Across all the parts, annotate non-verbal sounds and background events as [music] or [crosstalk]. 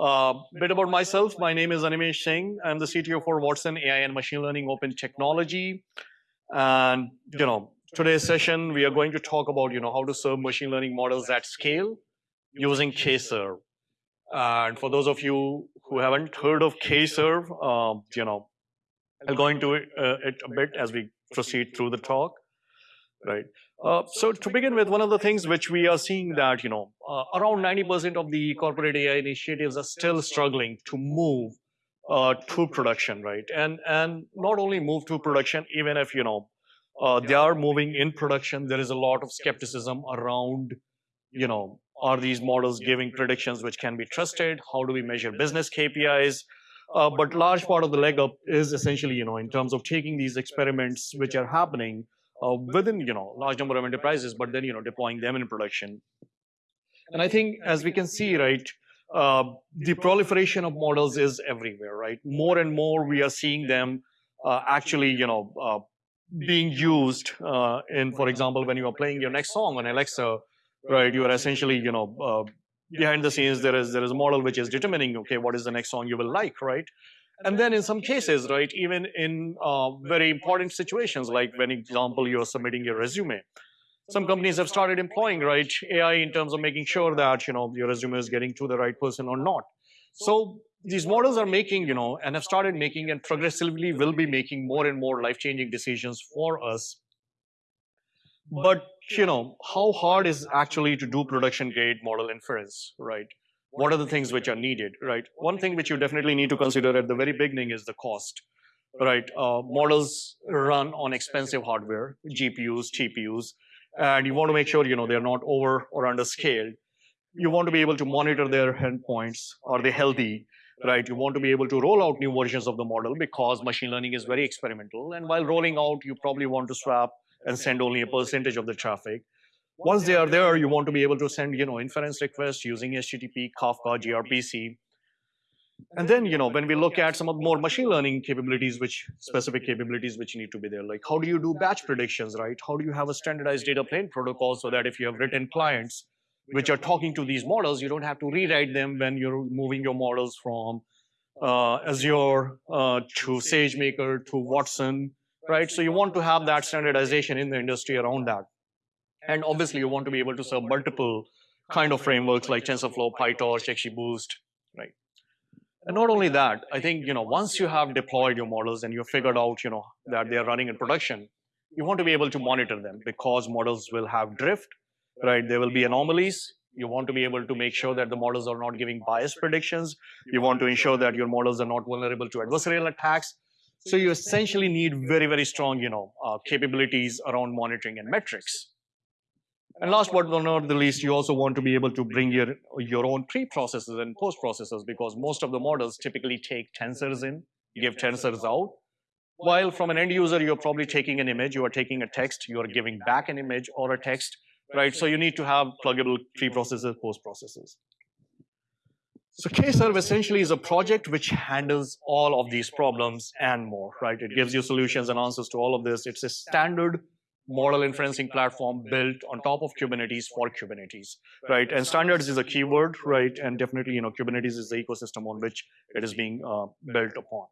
Uh, bit about myself. My name is Animesh Singh. I'm the CTO for Watson AI and Machine Learning Open Technology. And you know, today's session we are going to talk about you know how to serve machine learning models at scale using Kserve. And for those of you who haven't heard of Kserve, um, you know, I'll go into it, uh, it a bit as we proceed through the talk, right? Uh, so to begin with, one of the things which we are seeing that, you know, uh, around 90% of the corporate AI initiatives are still struggling to move uh, to production, right? And, and not only move to production, even if, you know, uh, they are moving in production, there is a lot of skepticism around, you know, are these models giving predictions which can be trusted? How do we measure business KPIs? Uh, but large part of the leg up is essentially, you know, in terms of taking these experiments which are happening uh, within you know large number of enterprises, but then you know deploying them in production. And I think as we can see, right, uh, the proliferation of models is everywhere, right? More and more we are seeing them uh, actually, you know, uh, being used uh, in, for example, when you are playing your next song on Alexa, right? You are essentially, you know, uh, behind the scenes there is there is a model which is determining, okay, what is the next song you will like, right? And then in some cases, right, even in uh, very important situations, like when example, you're submitting your resume, some companies have started employing, right, AI in terms of making sure that, you know, your resume is getting to the right person or not. So these models are making, you know, and have started making and progressively will be making more and more life-changing decisions for us. But, you know, how hard is actually to do production grade model inference, right? What are the things which are needed, right? One thing which you definitely need to consider at the very beginning is the cost, right? Uh, models run on expensive hardware, GPUs, TPUs, and you want to make sure you know they're not over or under scaled. You want to be able to monitor their endpoints. Are they healthy? Right? You want to be able to roll out new versions of the model because machine learning is very experimental. And while rolling out, you probably want to swap and send only a percentage of the traffic. Once they are there, you want to be able to send, you know, inference requests using HTTP, Kafka, gRPC. And then, you know, when we look at some of the more machine learning capabilities, which specific capabilities which need to be there, like how do you do batch predictions, right? How do you have a standardized data plane protocol so that if you have written clients which are talking to these models, you don't have to rewrite them when you're moving your models from uh, Azure uh, to SageMaker to Watson, right? So you want to have that standardization in the industry around that. And obviously, you want to be able to serve multiple kind of frameworks like TensorFlow, PyTorch, XGBoost, right? And not only that, I think you know once you have deployed your models and you've figured out you know that they are running in production, you want to be able to monitor them because models will have drift, right? There will be anomalies. You want to be able to make sure that the models are not giving biased predictions. You want to ensure that your models are not vulnerable to adversarial attacks. So you essentially need very, very strong, you know, uh, capabilities around monitoring and metrics. And last but not the least, you also want to be able to bring your, your own pre-processes and post-processes because most of the models typically take tensors in, give tensors out. While from an end user, you're probably taking an image, you are taking a text, you are giving back an image or a text, right? So you need to have pluggable pre-processes, post-processes. So Kserve essentially is a project which handles all of these problems and more, right? It gives you solutions and answers to all of this. It's a standard model inferencing platform built on top of Kubernetes for Kubernetes, right? And standards is a keyword, right? And definitely, you know, Kubernetes is the ecosystem on which it is being uh, built upon.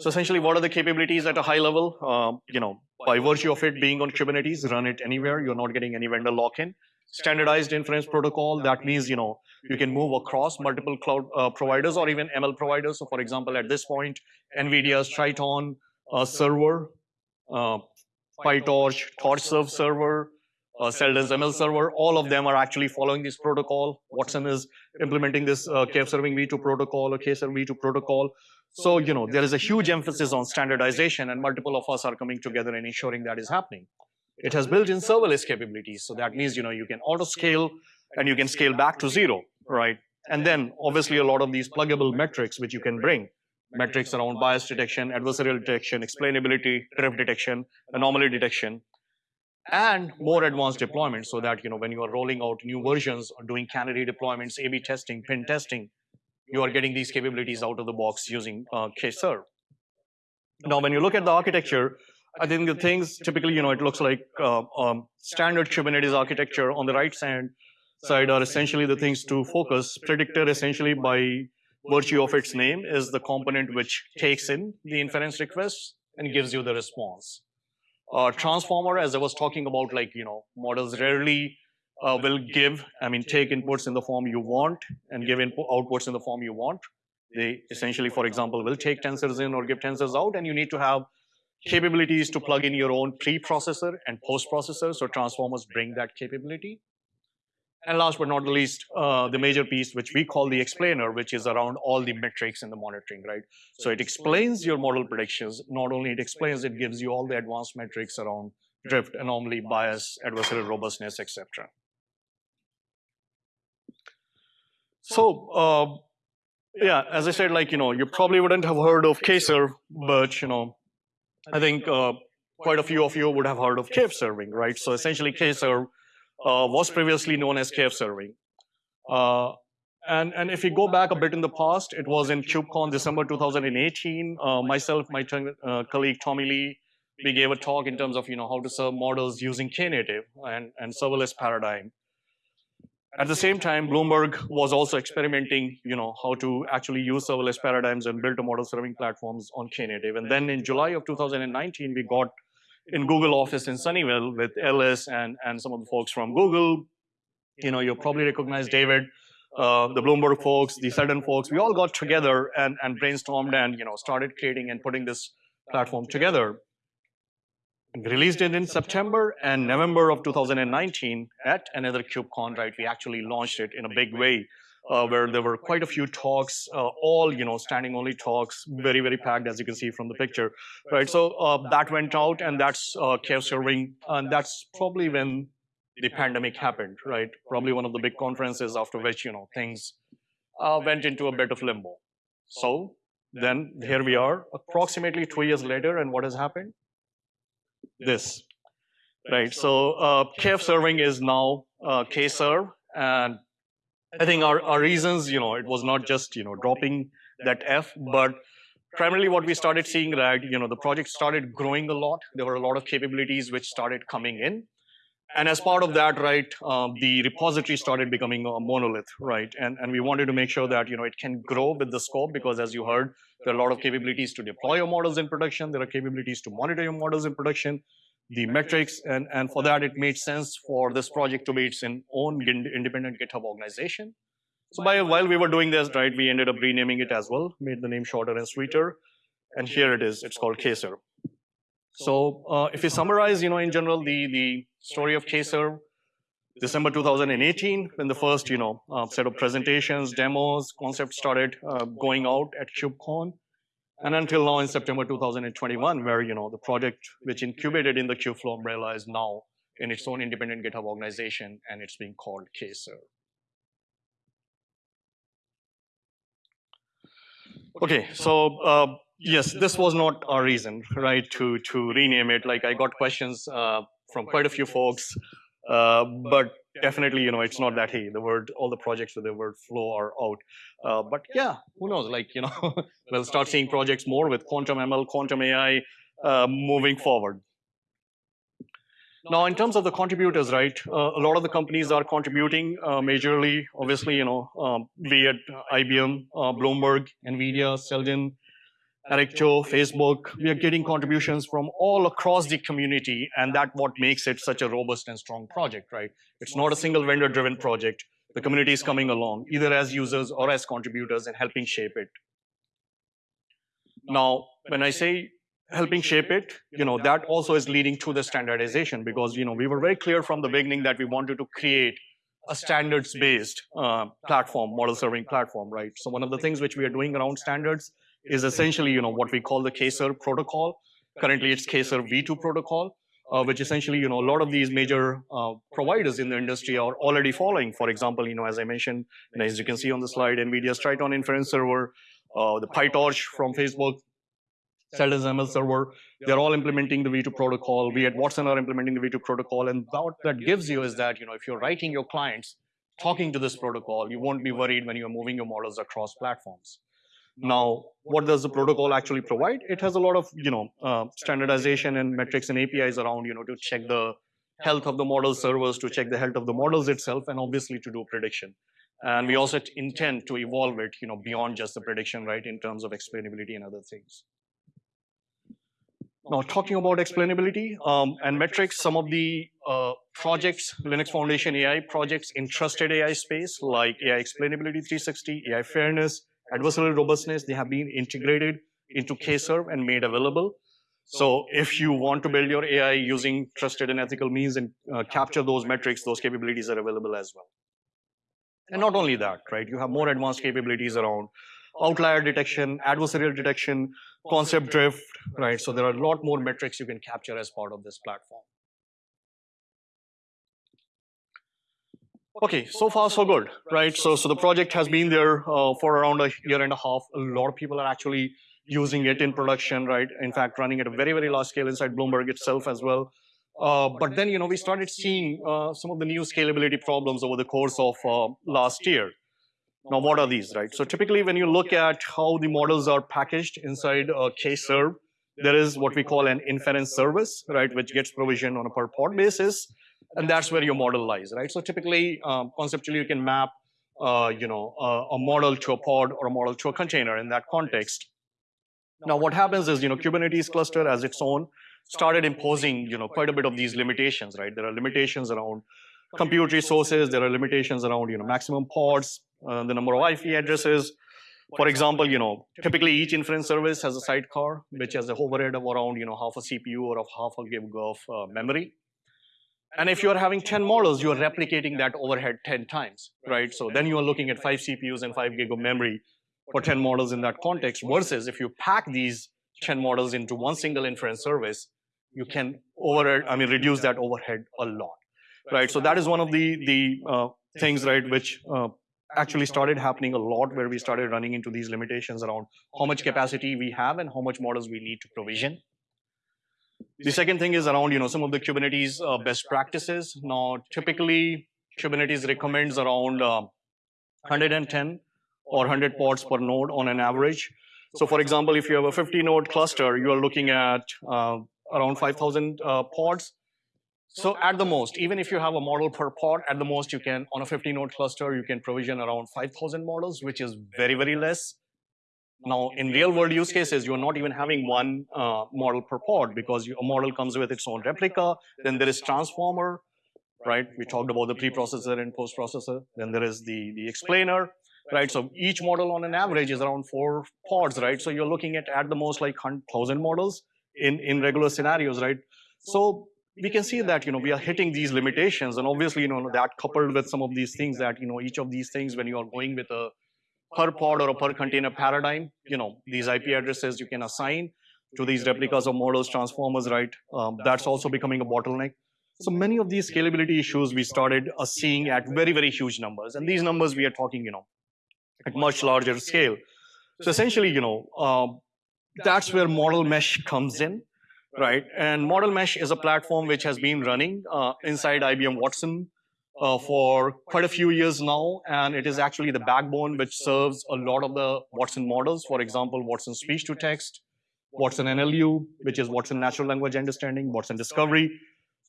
So essentially, what are the capabilities at a high level? Uh, you know, by virtue of it being on Kubernetes, run it anywhere. You're not getting any vendor lock-in. Standardized inference protocol. That means you know you can move across multiple cloud uh, providers or even ML providers. So, for example, at this point, NVIDIA's Triton uh, server uh, PyTorch, TorchServe server, uh, ML server, all of them are actually following this protocol. Watson is implementing this uh, serving v2 protocol or Kserve v2 protocol. So, you know, there is a huge emphasis on standardization and multiple of us are coming together and ensuring that is happening. It has built-in serverless capabilities. So that means, you know, you can auto-scale and you can scale back to zero, right? And then obviously a lot of these pluggable metrics which you can bring metrics around bias detection, adversarial detection, explainability, drift detection, anomaly detection, and more advanced deployment so that you know when you are rolling out new versions or doing canary deployments, A-B testing, pin testing, you are getting these capabilities out of the box using uh, Kserve. Now, when you look at the architecture, I think the things typically, you know, it looks like uh, um, standard Kubernetes architecture on the right side side are essentially the things to focus. Predictor essentially by virtue of its name is the component which takes in the inference requests and gives you the response. Uh, transformer, as I was talking about, like, you know, models rarely uh, will give, I mean, take inputs in the form you want and give outputs in the form you want. They essentially, for example, will take tensors in or give tensors out, and you need to have capabilities to plug in your own pre-processor and post-processor, so transformers bring that capability. And last but not the least, uh, the major piece, which we call the explainer, which is around all the metrics and the monitoring, right? So it explains your model predictions. Not only it explains, it gives you all the advanced metrics around drift, anomaly, bias, adversarial robustness, etc. So, uh, yeah, as I said, like, you know, you probably wouldn't have heard of Kserve, but, you know, I think uh, quite a few of you would have heard of KF serving, right? So essentially, Kserve uh, was previously known as KF serving. Uh, and, and if you go back a bit in the past, it was in KubeCon December 2018. Uh, myself, my uh, colleague Tommy Li, we gave a talk in terms of you know how to serve models using Knative and, and serverless paradigm. At the same time, Bloomberg was also experimenting, you know, how to actually use serverless paradigms and build a model serving platforms on Knative. And then in July of 2019, we got in Google office in Sunnyvale with Ellis and, and some of the folks from Google. You know, you probably recognize David, uh, the Bloomberg folks, the Seldon folks. We all got together and, and brainstormed and, you know, started creating and putting this platform together. Released it in September and November of 2019 at another KubeCon, right? We actually launched it in a big way uh, where there were quite a few talks, uh, all you know, standing only talks, very very packed as you can see from the picture, right? So uh, that went out, and that's uh, KF serving, and that's probably when the pandemic happened, right? Probably one of the big conferences after which you know things uh, went into a bit of limbo. So then here we are, approximately two years later, and what has happened? This, right? So uh, KF serving is now uh, Kserve, and I think our, our reasons, you know, it was not just, you know, dropping that F, but primarily what we started seeing that, you know, the project started growing a lot. There were a lot of capabilities which started coming in. And as part of that, right, um, the repository started becoming a monolith, right? And, and we wanted to make sure that, you know, it can grow with the scope because as you heard, there are a lot of capabilities to deploy your models in production. There are capabilities to monitor your models in production the metrics, and, and for that, it made sense for this project to be its own independent GitHub organization. So by, while we were doing this, right, we ended up renaming it as well, made the name shorter and sweeter, and here it is, it's called Kserve. So uh, if you summarize, you know, in general, the, the story of Kserve, December 2018, when the first, you know, uh, set of presentations, demos, concepts started uh, going out at KubeCon, and until now in September 2021, where you know the project which incubated in the Kubeflow umbrella is now in its own independent GitHub organization, and it's being called Kserve. Okay, so uh, yes, this was not our reason, right, to to rename it. Like I got questions uh, from quite a few folks, uh, but definitely, you know, it's not that, hey, the word, all the projects with the word flow are out. Uh, but yeah, who knows? Like, you know, [laughs] we'll start seeing projects more with quantum ML, quantum AI uh, moving forward. Now, in terms of the contributors, right, uh, a lot of the companies are contributing uh, majorly, obviously, you know, um, be it IBM, uh, Bloomberg, NVIDIA, Seldon, Arrikto, Facebook, we are getting contributions from all across the community, and that what makes it such a robust and strong project, right? It's not a single vendor-driven project. The community is coming along, either as users or as contributors and helping shape it. Now, when I say helping shape it, you know, that also is leading to the standardization because, you know, we were very clear from the beginning that we wanted to create a standards-based uh, platform, model serving platform, right? So one of the things which we are doing around standards is essentially, you know, what we call the Kserve protocol. Currently, it's Kserve v2 protocol, uh, which essentially, you know, a lot of these major uh, providers in the industry are already following. For example, you know, as I mentioned, and as you can see on the slide, NVIDIA's Triton Inference Server, uh, the PyTorch from Facebook, Seldon's ML server, they're all implementing the V2 protocol. We at Watson are implementing the V2 protocol. And what that gives you is that, you know, if you're writing your clients talking to this protocol, you won't be worried when you're moving your models across platforms. Now, what does the protocol actually provide? It has a lot of, you know, uh, standardization and metrics and APIs around, you know, to check the health of the model servers, to check the health of the models itself, and obviously to do prediction. And we also intend to evolve it, you know, beyond just the prediction, right, in terms of explainability and other things. Now, talking about explainability um, and metrics, some of the uh, projects, Linux Foundation AI projects in trusted AI space, like AI Explainability 360, AI Fairness, Adversarial Robustness, they have been integrated into K-Serve and made available. So if you want to build your AI using trusted and ethical means and uh, capture those metrics, those capabilities are available as well. And not only that, right? You have more advanced capabilities around outlier detection, adversarial detection, concept drift, right? So there are a lot more metrics you can capture as part of this platform. Okay, so far so good, right? So, so the project has been there uh, for around a year and a half. A lot of people are actually using it in production, right? In fact, running at a very, very large scale inside Bloomberg itself as well. Uh, but then, you know, we started seeing uh, some of the new scalability problems over the course of uh, last year. Now, what are these, right? So typically, when you look at how the models are packaged inside a K-serve, there is what we call an inference service, right, which gets provisioned on a per pod basis, and that's where your model lies, right? So typically, um, conceptually, you can map, uh, you know, a model to a pod or a model to a container in that context. Now, what happens is, you know, Kubernetes cluster as its own started imposing, you know, quite a bit of these limitations, right? There are limitations around compute resources. There are limitations around, you know, maximum pods, uh, the number of IP addresses. For example, you know, typically each inference service has a sidecar, which has a overhead of around, you know, half a CPU or of half a gig of uh, memory. And if you're having 10 models, you're replicating that overhead 10 times, right? So then you're looking at five CPUs and five gig of memory for 10 models in that context versus if you pack these 10 models into one single inference service, you can over, I mean, reduce that overhead a lot, right? So that is one of the, the uh, things, right, which uh, actually started happening a lot where we started running into these limitations around how much capacity we have and how much models we need to provision. The second thing is around, you know, some of the Kubernetes uh, best practices. Now, typically, Kubernetes recommends around uh, 110 or 100 pods per node on an average. So for example, if you have a 50 node cluster, you are looking at uh, around 5,000 uh, pods. So at the most, even if you have a model per pod, at the most you can, on a 50 node cluster, you can provision around 5,000 models, which is very, very less. Now, in real world use cases, you're not even having one uh, model per pod because a model comes with its own replica. Then there is transformer, right? We talked about the preprocessor and post-processor. Then there is the, the explainer right? So each model on an average is around four pods, right? So you're looking at at the most like 1,000 models in, in regular scenarios, right? So we can see that, you know, we are hitting these limitations and obviously, you know, that coupled with some of these things that, you know, each of these things when you are going with a per pod or a per container paradigm, you know, these IP addresses you can assign to these replicas of models, transformers, right? Um, that's also becoming a bottleneck. So many of these scalability issues we started uh, seeing at very, very huge numbers. And these numbers we are talking, you know, at much larger scale. So essentially, you know, um, that's where model mesh comes in, right? And model mesh is a platform which has been running uh, inside IBM Watson uh, for quite a few years now, and it is actually the backbone which serves a lot of the Watson models. For example, Watson speech to text, Watson NLU, which is Watson natural language understanding, Watson discovery.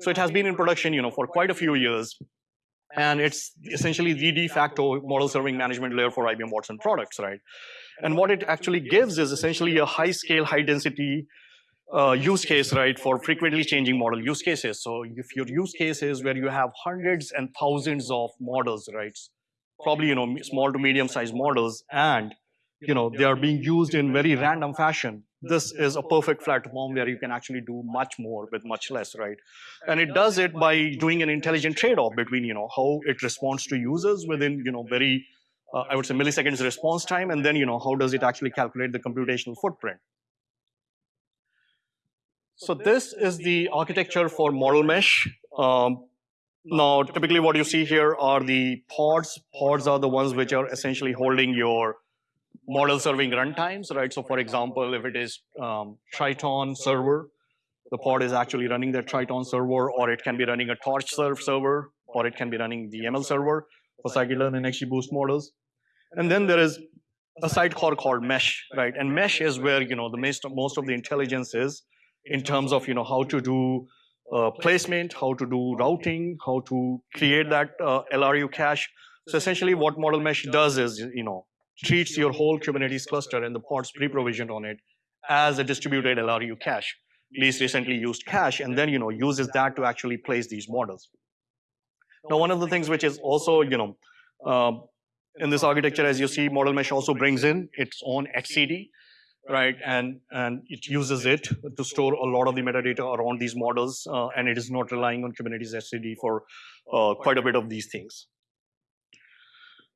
So it has been in production, you know, for quite a few years and it's essentially the de facto model serving management layer for IBM Watson products, right? And what it actually gives is essentially a high scale, high density uh, use case, right, for frequently changing model use cases. So if your use case is where you have hundreds and thousands of models, right, probably, you know, small to medium sized models, and, you know, they are being used in very random fashion, this is a perfect platform where you can actually do much more with much less, right? And it does it by doing an intelligent trade-off between, you know, how it responds to users within, you know, very, uh, I would say milliseconds response time, and then, you know, how does it actually calculate the computational footprint? So this is the architecture for model mesh. Um, now, typically what you see here are the pods. Pods are the ones which are essentially holding your model serving runtimes, right? So for example, if it is um, Triton server, the pod is actually running that Triton server, or it can be running a Torch serve server, or it can be running the ML server for scikit-learn and XGBoost models. And then there is a sidecar called Mesh, right? And Mesh is where you know the most most of the intelligence is in terms of you know how to do uh, placement, how to do routing, how to create that uh, LRU cache. So essentially what Model Mesh does is, you know, treats your whole Kubernetes cluster and the pods pre-provisioned on it as a distributed LRU cache, least recently used cache, and then, you know, uses that to actually place these models. Now, one of the things which is also, you know, um, in this architecture, as you see, Model Mesh also brings in its own etcd, right? And, and it uses it to store a lot of the metadata around these models, uh, and it is not relying on Kubernetes etcd for uh, quite a bit of these things.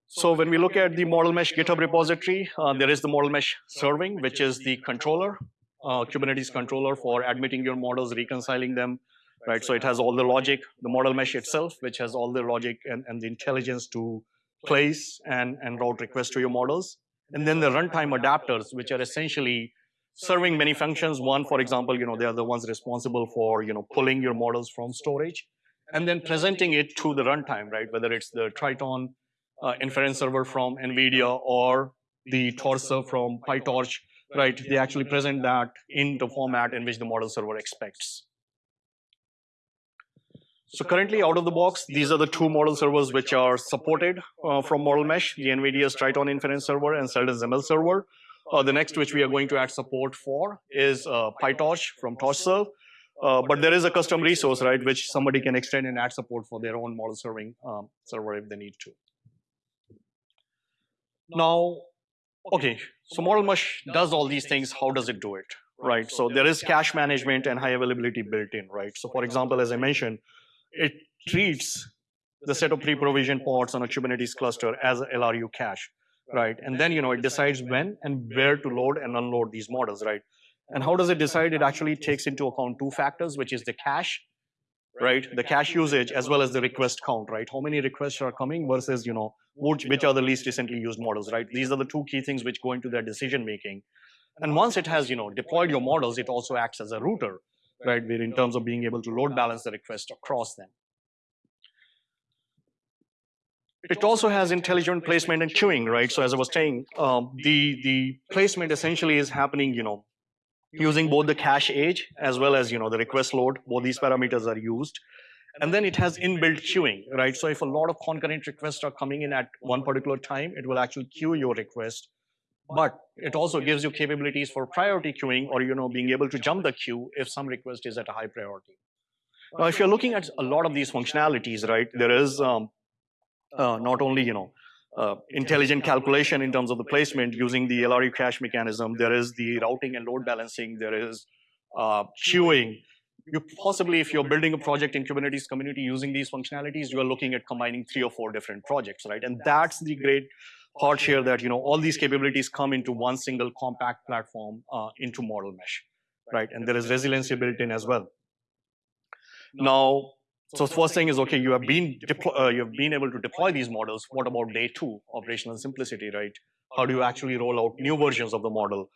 So when we look at the Model Mesh GitHub repository, uh, there is the Model Mesh serving, which is the controller, uh, Kubernetes controller. for admitting your models, reconciling them, right? So it has all the logic, the Model Mesh itself, which has all the logic and, and the intelligence to place and, and route requests to your models. And then the runtime adapters, which are essentially serving many functions. One, for example, you know, they are the ones responsible for, you know, pulling your models from storage and then presenting it to the runtime, right? Whether it's the Triton uh, inference server from NVIDIA or the TorchServe from PyTorch, right? They actually present that in the format in which the model server expects. So currently out of the box, these are the two model servers which are supported uh, from Model Mesh, the NVIDIA's Triton Inference Server and Seldon's ML Server. Uh, the next which we are going to add support for is uh, PyTorch from TorchServe. Uh, but there is a custom resource, right, which somebody can extend and add support for their own model serving um, server if they need to. Now, okay, so Model Mesh does all these things. How does it do it, right? So there is cache management and high availability built in, right? So for example, as I mentioned, it treats the set of pre-provisioned pods on a Kubernetes cluster as a LRU cache, right? And then, you know, it decides when and where to load and unload these models, right? And how does it decide? It actually takes into account two factors, which is the cache, right? The cache usage as well as the request count, right? How many requests are coming versus, you know, which, which are the least recently used models, right? These are the two key things which go into their decision making. And once it has, you know, deployed your models, it also acts as a router, right? Where in terms of being able to load balance the request across them. It also has intelligent placement and queuing, right? So as I was saying, um, the the placement essentially is happening, you know, using both the cache age as well as you know the request load. Both these parameters are used, and then it has inbuilt queuing, right? So if a lot of concurrent requests are coming in at one particular time, it will actually queue your request but it also gives you capabilities for priority queuing or you know being able to jump the queue if some request is at a high priority. Now, if you're looking at a lot of these functionalities, right, there is um, uh, not only you know uh, intelligent calculation in terms of the placement using the LRU cache mechanism. There is the routing and load balancing. There is uh, queuing. You possibly, if you're building a project in Kubernetes community using these functionalities, you are looking at combining three or four different projects, right? And that's the great part here that you know all these capabilities come into one single compact platform uh, into model mesh, right? And there is resiliency built in as well. Now, so first thing is okay, you have been uh, you have been able to deploy these models. What about day two, operational simplicity, right? How do you actually roll out new versions of the model?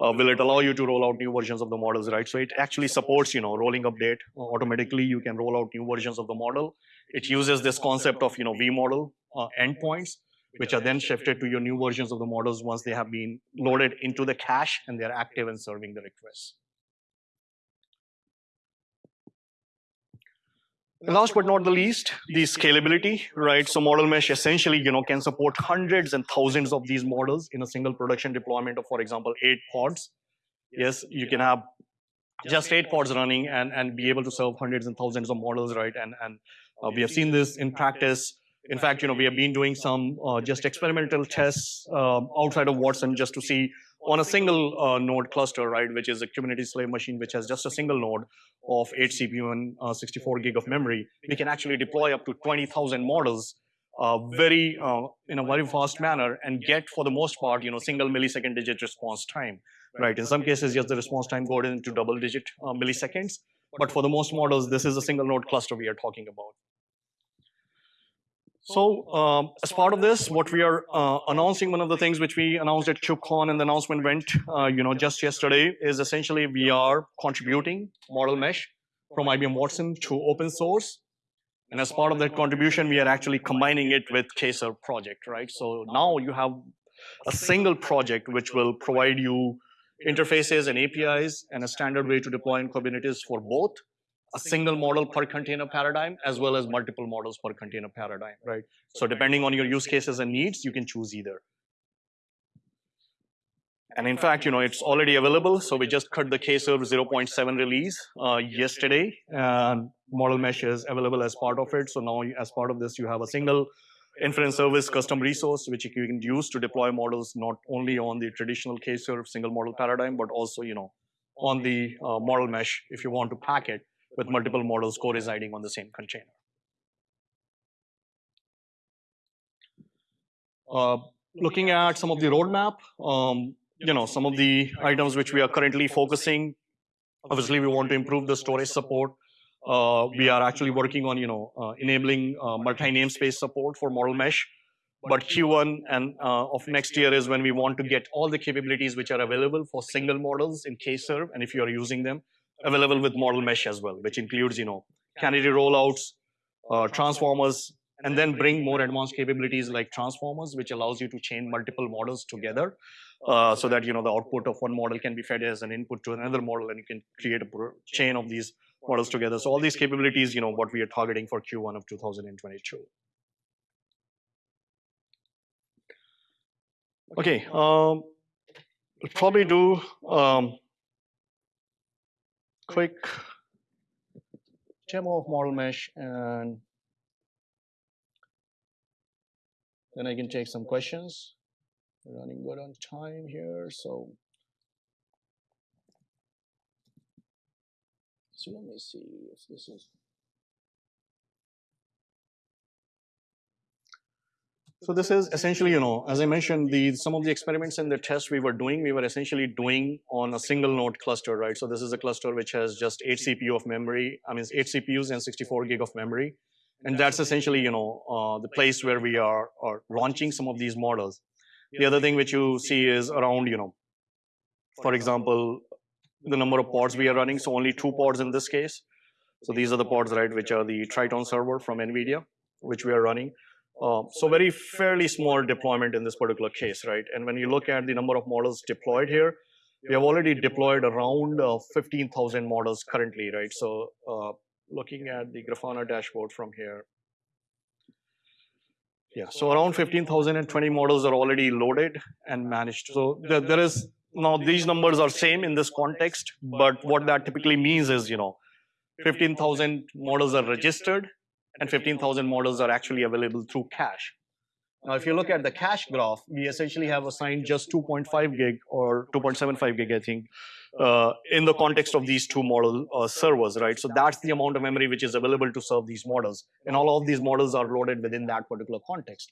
Uh, will it allow you to roll out new versions of the models, right? So it actually supports, you know, rolling update automatically. You can roll out new versions of the model. It uses this concept of, you know, vModel uh, endpoints which are then shifted to your new versions of the models once they have been loaded into the cache and they're active and serving the requests. last but not the least, the scalability, right? So model mesh essentially, you know, can support hundreds and thousands of these models in a single production deployment of, for example, eight pods. Yes, you can have just eight pods running and, and be able to serve hundreds and thousands of models, right? And, and uh, we have seen this in practice in fact, you know, we have been doing some uh, just experimental tests uh, outside of Watson just to see on a single uh, node cluster, right, which is a Kubernetes slave machine, which has just a single node of 8 CPU and uh, 64 gig of memory, we can actually deploy up to 20,000 models uh, very uh, in a very fast manner and get, for the most part, you know, single millisecond digit response time, right? In some cases, yes, the response time goes into double digit milliseconds, but for the most models, this is a single node cluster we are talking about. So um, as part of this, what we are uh, announcing, one of the things which we announced at KubeCon and the announcement went, uh, you know, just yesterday, is essentially we are contributing Model Mesh from IBM Watson to open source. And as part of that contribution, we are actually combining it with Kserve project, right? So now you have a single project which will provide you interfaces and APIs and a standard way to deploy in Kubernetes for both a single model per container paradigm as well as multiple models per container paradigm, right? So depending on your use cases and needs, you can choose either. And in fact, you know, it's already available. So we just cut the K-Serve 0.7 release uh, yesterday, and Model Mesh is available as part of it. So now, as part of this, you have a single inference service custom resource which you can use to deploy models not only on the traditional K-Serve single model paradigm, but also, you know, on the uh, model mesh if you want to pack it with multiple models co-residing on the same container. Uh, looking at some of the roadmap, um, you know, some of the items which we are currently focusing, obviously we want to improve the storage support. Uh, we are actually working on, you know, uh, enabling uh, multi-namespace support for model mesh. But Q1 and uh, of next year is when we want to get all the capabilities which are available for single models in K-Serve, and if you are using them, available with model mesh as well, which includes, you know, canary rollouts, uh, transformers, and then bring more advanced capabilities like transformers, which allows you to chain multiple models together uh, so that you know the output of one model can be fed as an input to another model, and you can create a chain of these models together. So all these capabilities, you know, what we are targeting for Q1 of 2022. Okay, um, we'll probably do um, quick demo of model mesh and then I can take some questions. We're running good on time here, so so let me see if this is So this is essentially, you know, as I mentioned, the some of the experiments and the tests we were doing, we were essentially doing on a single node cluster, right? So this is a cluster which has just eight CPU of memory. I mean, eight CPUs and 64 gig of memory. And that's essentially, you know, uh, the place where we are, are launching some of these models. The other thing which you see is around, you know, for example, the number of pods we are running. So only two pods in this case. So these are the pods, right, which are the Triton server from NVIDIA, which we are running. Uh, so very fairly small deployment in this particular case, right? And when you look at the number of models deployed here, we have already deployed around uh, 15,000 models currently, right? So uh, looking at the Grafana dashboard from here, yeah, so around 15,020 models are already loaded and managed. So there, there is, now these numbers are same in this context, but what that typically means is, you know, 15,000 models are registered and 15,000 models are actually available through cache. Now, if you look at the cache graph, we essentially have assigned just 2.5 gig or 2.75 gig, I think, uh, in the context of these two model uh, servers, right? So that's the amount of memory which is available to serve these models. And all of these models are loaded within that particular context.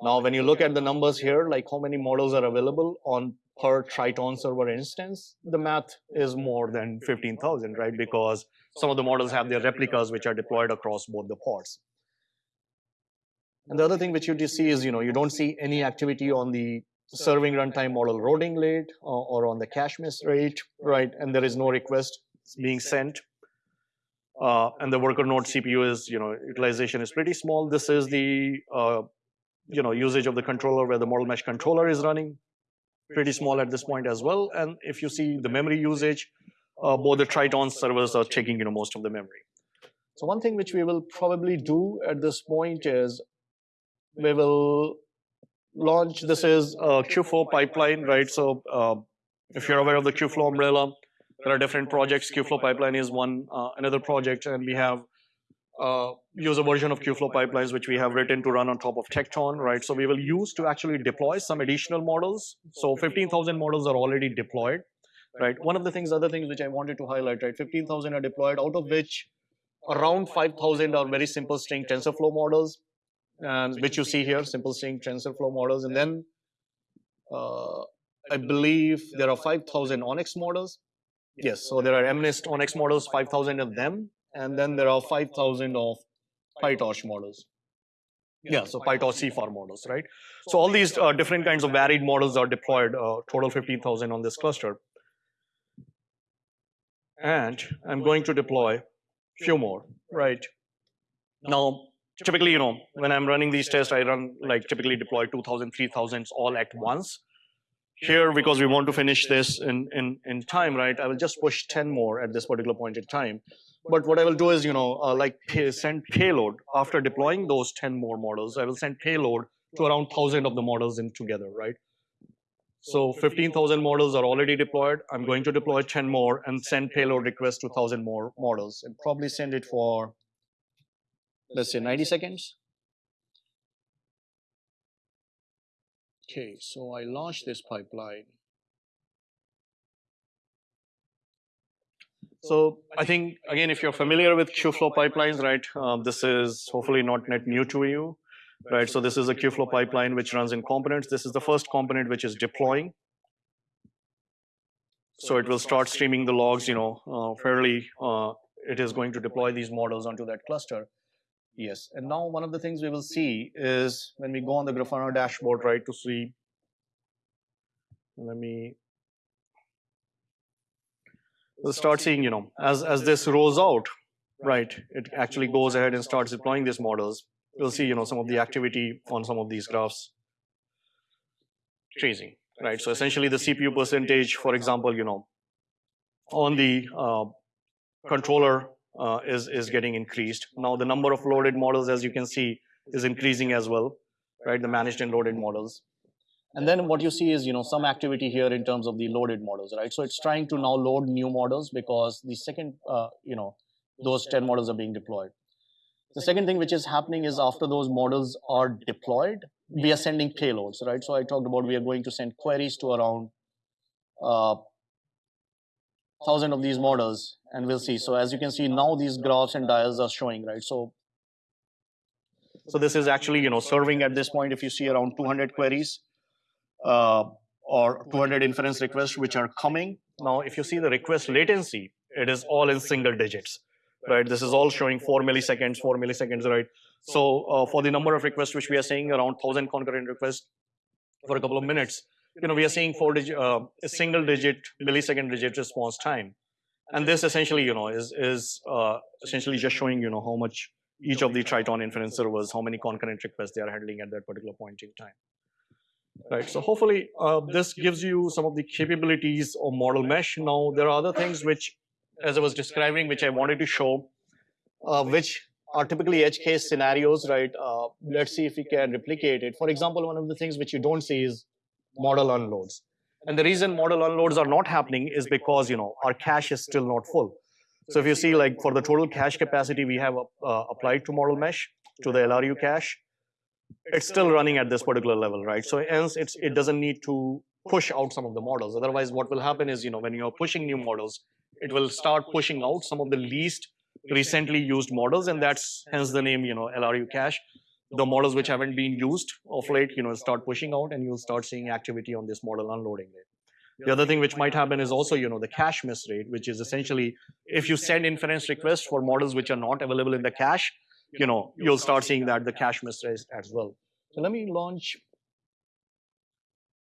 Now, when you look at the numbers here, like how many models are available on per Triton server instance, the math is more than 15,000, right? Because some of the models have their replicas which are deployed across both the pods. And the other thing which you just see is, you know, you don't see any activity on the serving runtime model loading late uh, or on the cache miss rate, right? And there is no request being sent. Uh, and the worker node CPU is, you know, utilization is pretty small. This is the, uh, you know, usage of the controller where the model mesh controller is running, pretty small at this point as well. And if you see the memory usage, uh, both the Triton servers are taking, you know, most of the memory. So one thing which we will probably do at this point is we will launch, this is a Kubeflow pipeline, right? So uh, if you're aware of the Kubeflow umbrella, there are different projects. Kubeflow pipeline is one, uh, another project, and we have uh, use a version of Kubeflow pipelines which we have written to run on top of Tekton, right? So we will use to actually deploy some additional models. So 15,000 models are already deployed, right? One of the things, other things which I wanted to highlight, right? 15,000 are deployed, out of which around 5,000 are very simple string TensorFlow models, and which you see here, simple string TensorFlow models. And then uh, I believe there are 5,000 ONNX models. Yes, so there are MNIST ONNX models, 5,000 of them. And then there are 5,000 of PyTorch models. Yeah, so PyTorch CIFAR models, right? So all these uh, different kinds of varied models are deployed, uh, total 15,000 on this cluster. And I'm going to deploy a few more, right? Now, typically, you know, when I'm running these tests, I run like typically deploy 2,000, 3,000 all at once. Here, because we want to finish this in, in, in time, right, I will just push 10 more at this particular point in time. But what I will do is, you know, uh, like pay, send payload after deploying those 10 more models. I will send payload to around 1,000 of the models in together, right? So 15,000 models are already deployed. I'm going to deploy 10 more and send payload request to 1,000 more models and probably send it for, let's say 90 seconds. Okay, so I launched this pipeline. So I think, again, if you're familiar with Kubeflow pipelines, right, um, this is hopefully not net new to you, right? So this is a Kubeflow pipeline which runs in components. This is the first component which is deploying. So it will start streaming the logs, you know, uh, fairly, uh, it is going to deploy these models onto that cluster. Yes, and now one of the things we will see is when we go on the Grafana dashboard, right, to see, let me start seeing, you know, as, as this rolls out, right, it actually goes ahead and starts deploying these models. We'll see, you know, some of the activity on some of these graphs tracing, right? So essentially the CPU percentage, for example, you know, on the uh, controller uh, is, is getting increased. Now the number of loaded models, as you can see, is increasing as well, right? The managed and loaded models. And then what you see is, you know, some activity here in terms of the loaded models, right? So it's trying to now load new models because the second, uh, you know, those 10 models are being deployed. The second thing which is happening is after those models are deployed, we are sending payloads, right? So I talked about we are going to send queries to around uh, thousand of these models and we'll see. So as you can see now these graphs and dials are showing, right? So so this is actually, you know, serving at this point, if you see around 200 queries, or 200 inference requests which are coming. Now, if you see the request latency, it is all in single digits, right? This is all showing four milliseconds, four milliseconds, right? So uh, for the number of requests which we are seeing around 1,000 concurrent requests for a couple of minutes, you know, we are seeing four digit, uh, a single digit millisecond digit response time. And this essentially, you know, is, is uh, essentially just showing, you know, how much each of the Triton inference servers, how many concurrent requests they are handling at that particular point in time right? So hopefully uh, this gives you some of the capabilities of model mesh. Now there are other things which, as I was describing, which I wanted to show, uh, which are typically edge case scenarios, right? Uh, let's see if we can replicate it. For example, one of the things which you don't see is model unloads. And the reason model unloads are not happening is because, you know, our cache is still not full. So if you see like for the total cache capacity we have uh, applied to model mesh, to the LRU cache, it's still running at this particular level, right? So hence it's, it doesn't need to push out some of the models. Otherwise, what will happen is, you know, when you're pushing new models, it will start pushing out some of the least recently used models, and that's hence the name, you know, LRU cache. The models which haven't been used of late, you know, start pushing out, and you'll start seeing activity on this model unloading rate. The other thing which might happen is also, you know, the cache miss rate, which is essentially if you send inference requests for models which are not available in the cache, you know, you'll start seeing that the cache miss rate as well. So let me launch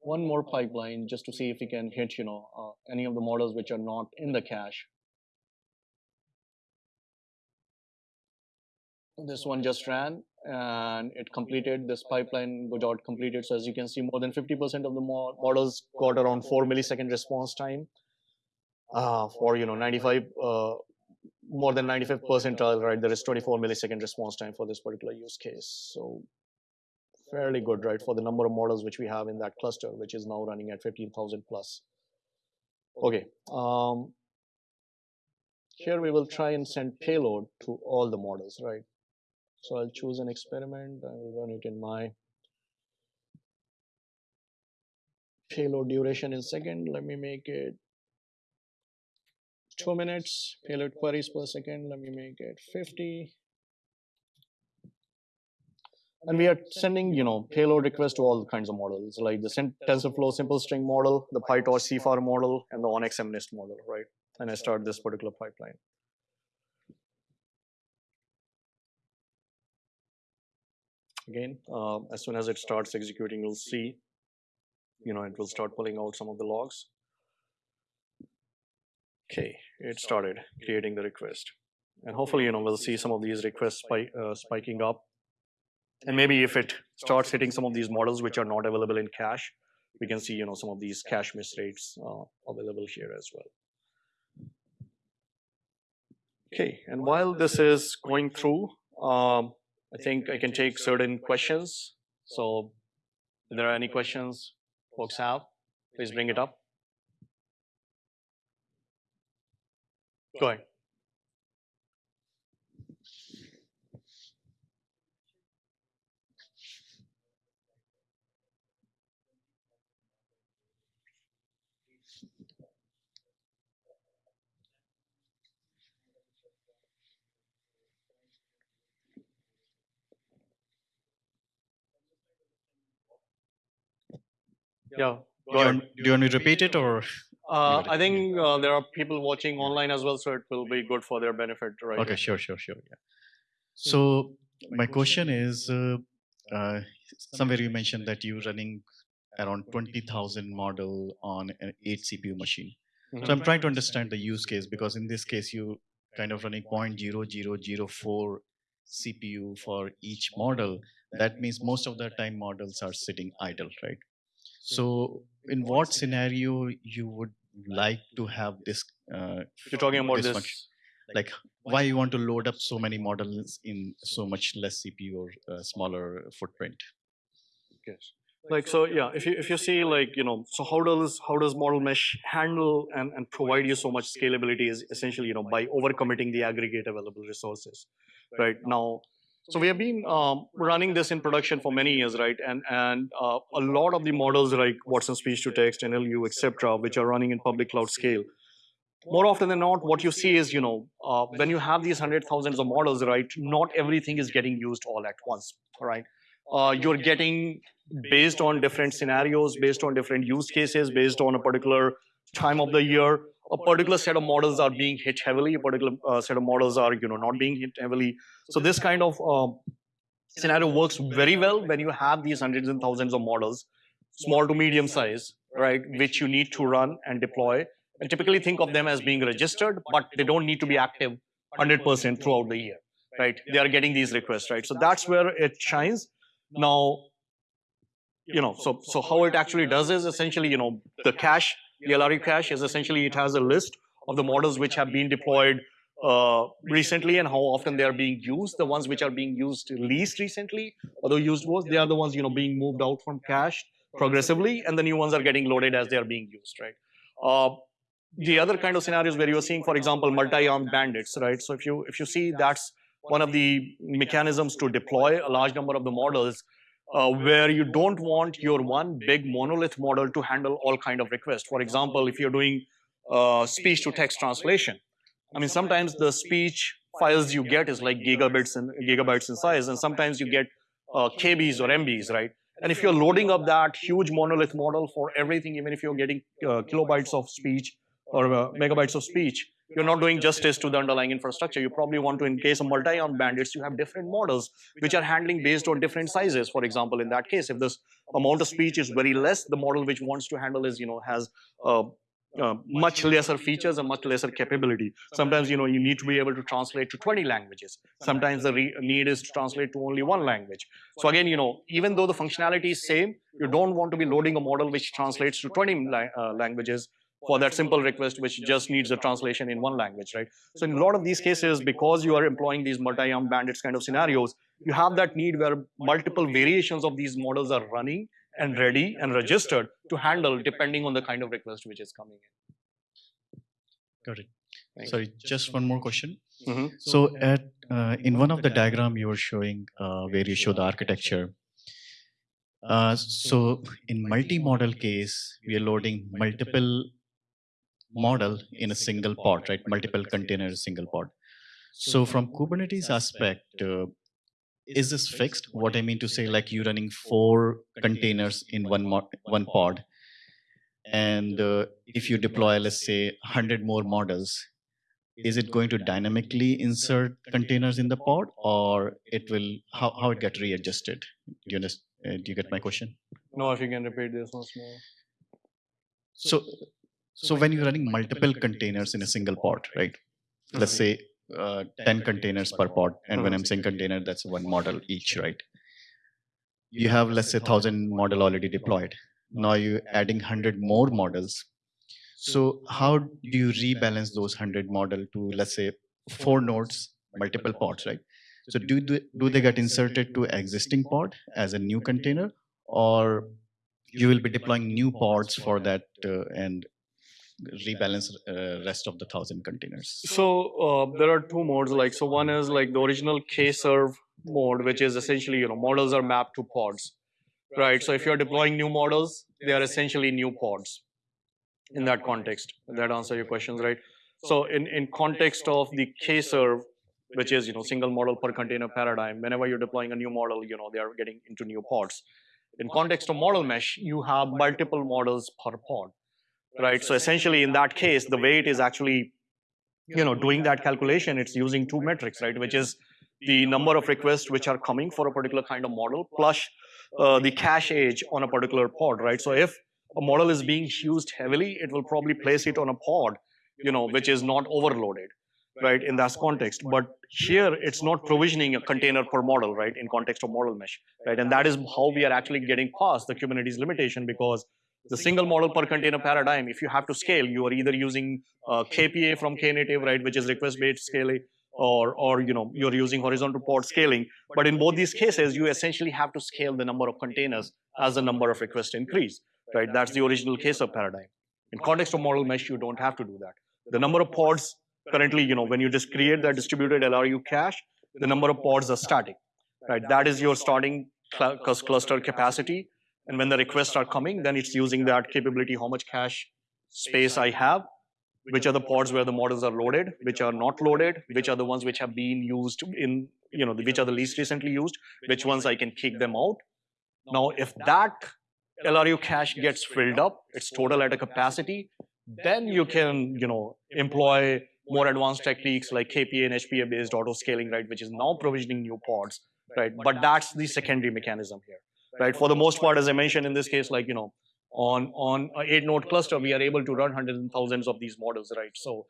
one more pipeline just to see if we can hit, you know, uh, any of the models which are not in the cache. This one just ran and it completed, this pipeline got completed. So as you can see, more than 50% of the models got around four millisecond response time uh, for, you know, 95 uh, more than 95 percentile, right, there is 24 millisecond response time for this particular use case. So fairly good, right, for the number of models which we have in that cluster, which is now running at 15,000 plus. Okay. Um, here we will try and send payload to all the models, right? So I'll choose an experiment. I will run it in my payload duration in second. Let me make it two minutes, payload queries per second. Let me make it 50. And we are sending, you know, payload requests to all kinds of models, like the TensorFlow simple string model, the PyTorch CIFAR model, and the ONNX MNIST model, right? And I start this particular pipeline. Again, uh, as soon as it starts executing, you'll see, you know, it will start pulling out some of the logs. Okay, it started creating the request. And hopefully, you know, we'll see some of these requests spike, uh, spiking up. And maybe if it starts hitting some of these models which are not available in cache, we can see, you know, some of these cache miss rates uh, available here as well. Okay, and while this is going through, um, I think I can take certain questions. So, if there are any questions folks have, please bring it up. Go ahead. Yeah, Do you, want, do you want me to repeat it or? Uh, I think uh, there are people watching online as well, so it will be good for their benefit, right? Okay, sure, sure, sure. Yeah. So my question is, uh, uh, somewhere you mentioned that you're running around 20,000 model on an 8 CPU machine. So I'm trying to understand the use case because in this case you kind of running 0.0004 CPU for each model. That means most of the time models are sitting idle, right? So in what scenario you would like to have this? Uh, You're talking about this this. function? like why you want to load up so many models in so much less CPU or uh, smaller footprint? Yes. Like so, yeah. If you if you see like you know, so how does how does model mesh handle and and provide you so much scalability is essentially you know by overcommitting the aggregate available resources, right now. So we have been um, running this in production for many years, right? And and uh, a lot of the models like Watson speech to text, NLU, etc., which are running in public cloud scale. More often than not, what you see is you know uh, when you have these hundred thousands of models, right? Not everything is getting used all at once, right? Uh, you're getting based on different scenarios, based on different use cases, based on a particular time of the year, a particular set of models are being hit heavily, a particular uh, set of models are you know not being hit heavily. So this kind of uh, scenario works very well when you have these hundreds and thousands of models, small to medium size, right, which you need to run and deploy. And typically think of them as being registered, but they don't need to be active 100% throughout the year, right? They are getting these requests, right? So that's where it shines. Now, you know, so so how it actually does is essentially, you know, the cache, the LRU cache is essentially it has a list of the models which have been deployed uh, recently and how often they are being used. The ones which are being used least recently, the used ones, they are the ones you know being moved out from cache progressively, and the new ones are getting loaded as they are being used, right? Uh, the other kind of scenarios where you're seeing, for example, multi-armed bandits, right? So if you if you see that's one of the mechanisms to deploy a large number of the models uh, where you don't want your one big monolith model to handle all kind of requests. For example, if you're doing uh, speech to text translation, I mean, sometimes the speech files you get is like gigabits and gigabytes in size, and sometimes you get uh, KBs or MBs, right? And if you're loading up that huge monolith model for everything, even if you're getting uh, kilobytes of speech or uh, megabytes of speech, you're not doing justice to the underlying infrastructure. You probably want to, in case of multi-armed bandits, you have different models which are handling based on different sizes. For example, in that case, if this amount of speech is very less, the model which wants to handle is, you know, has uh, uh, much lesser features and much lesser capability. Sometimes, you know, you need to be able to translate to 20 languages. Sometimes the need is to translate to only one language. So again, you know, even though the functionality is same, you don't want to be loading a model which translates to 20 la uh, languages for that simple request which just needs a translation in one language, right? So in a lot of these cases, because you are employing these multi-armed bandits kind of scenarios, you have that need where multiple variations of these models are running and ready and registered to handle depending on the kind of request which is coming in. Got it. Thank Sorry, just one more question. Mhm. So at uh, in one of the diagram you were showing uh, where you show the architecture. Uh, so in multi-model case, we are loading multiple model in a single pod, right? Multiple containers, single pod. So from Kubernetes aspect, uh, is this fixed? What I mean to say, like you running four containers in one one pod, and uh, if you deploy, let's say, 100 more models, is it going to dynamically insert containers in the pod, or it will how how it get readjusted? Do you understand? Uh, do you get my question? No, if you can repeat this once more. So so when you're running multiple containers in a single pod, right? Let's say uh, 10 containers per pod. And when I'm saying container, that's one model each, right? You have, let's say, 1,000 model already deployed. Now you're adding 100 more models. So how do you rebalance those 100 model to, let's say, four nodes, multiple pods, right? So do they, do they get inserted to existing pod as a new container, or you will be deploying new pods for that uh, and rebalance uh, rest of the thousand containers? So uh, there are two modes. Like so, one is like the original K-serve mode, which is essentially you know models are mapped to pods, right? So if you're deploying new models, they are essentially new pods. In that context, that answer your questions, right? So in in context of the K-serve, which is you know single model per container paradigm, whenever you're deploying a new model, you know they are getting into new pods. In context of model mesh, you have multiple models per pod right? So essentially, in that case, the way it is actually, you know, doing that calculation, it's using two metrics, right? Which is the number of requests which are coming for a particular kind of model plus uh, the cache age on a particular pod, right? So if a model is being used heavily, it will probably place it on a pod, you know, which is not overloaded, right? In that context. But here, it's not provisioning a container per model, right? In context of model mesh, right? And that is how we are actually getting past the Kubernetes limitation because the single model per container paradigm, if you have to scale, you are either using uh, KPA from Knative, right, which is request-based scaling, or, or you know, you're using horizontal pod scaling. But in both these cases, you essentially have to scale the number of containers as the number of requests increase, right? That's the original Kserve paradigm. In context of model mesh, you don't have to do that. The number of pods currently, you know, when you just create that distributed LRU cache, the number of pods are static, right? That is your starting cl cluster capacity and when the requests are coming, then it's using that capability, how much cache space I have, which are the pods where the models are loaded, which are not loaded, which are the ones which have been used in, you know, which are the least recently used, which ones I can kick them out. Now, if that LRU cache gets filled up, it's total at a capacity, then you can, you know, employ more advanced techniques like KPA and HPA based auto scaling, right, which is now provisioning new pods, right? But that's the secondary mechanism here right? For the most part, as I mentioned in this case, like, you know, on, on a eight node cluster, we are able to run hundreds and thousands of these models, right? So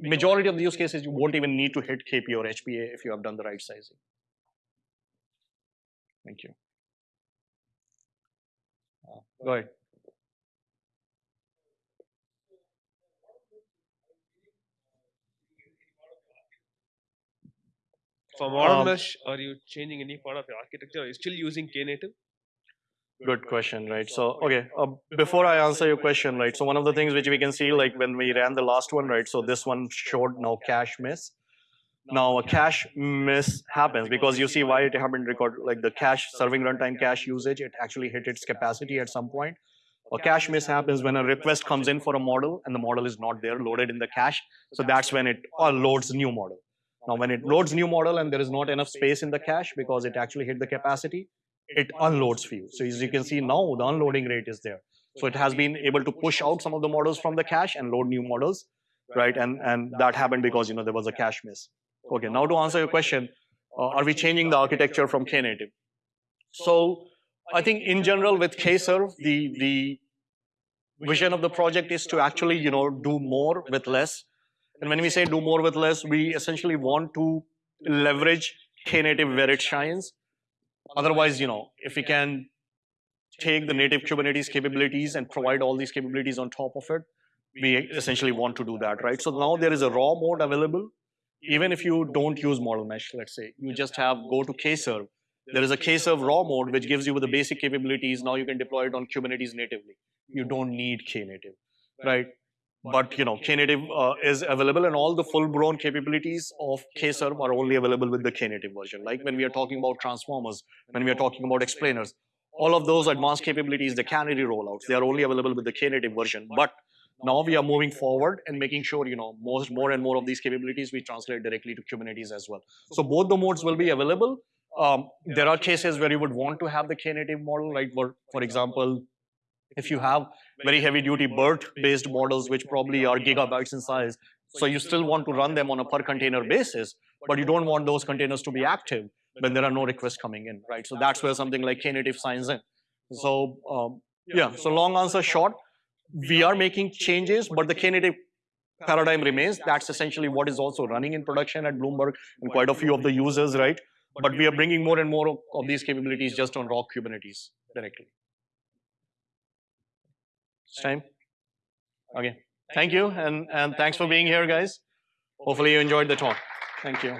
majority of the use cases, you won't even need to hit KP or HPA if you have done the right sizing. Thank you. Uh, go ahead. For model Um, mesh, are you changing any part of your architecture? Are you still using Knative? Good question, right? So, okay, uh, before I answer your question, right? So one of the things which we can see, like when we ran the last one, right? So this one showed now cache miss. Now a cache miss happens because you see why it happened record, like the cache serving runtime cache usage, it actually hit its capacity at some point. A cache miss happens when a request comes in for a model and the model is not there loaded in the cache. So that's when it uh, loads new model. Now, when it loads new model and there is not enough space in the cache because it actually hit the capacity, it unloads for you. So as you can see now, the unloading rate is there. So it has been able to push out some of the models from the cache and load new models, right? And and that happened because you know there was a cache miss. Okay, now to answer your question, uh, are we changing the architecture from Knative? So I think in general with K-serve, the the vision of the project is to actually you know do more with less and when we say do more with less, we essentially want to leverage Knative where it shines. Otherwise, you know, if we can take the native Kubernetes capabilities and provide all these capabilities on top of it, we essentially want to do that, right? So now there is a raw mode available. Even if you don't use model mesh, let's say, you just have go to Kserve. There is a Kserve raw mode which gives you the basic capabilities. Now you can deploy it on Kubernetes natively. You don't need Knative, right? But you know knative uh, is available and all the full-blown capabilities of kserve are only available with the knative version. Like when we are talking about transformers when we are talking about explainers all of those advanced capabilities the canary rollouts they are only available with the knative version. But now we are moving forward and making sure you know most more and more of these capabilities we translate directly to kubernetes as well. So both the modes will be available. Um, there are cases where you would want to have the knative model like for, for example if you have very heavy duty BERT based models, which probably are gigabytes in size, so you still want to run them on a per container basis, but you don't want those containers to be active when there are no requests coming in, right? So that's where something like Knative signs in. So um, yeah, so long answer short, we are making changes, but the Knative paradigm remains. That's essentially what is also running in production at Bloomberg and quite a few of the users, right? But we are bringing more and more of, these capabilities just on raw Kubernetes directly. It's time. Okay. Thank you, and, and thanks for being here, guys. Hopefully you enjoyed the talk. Thank you.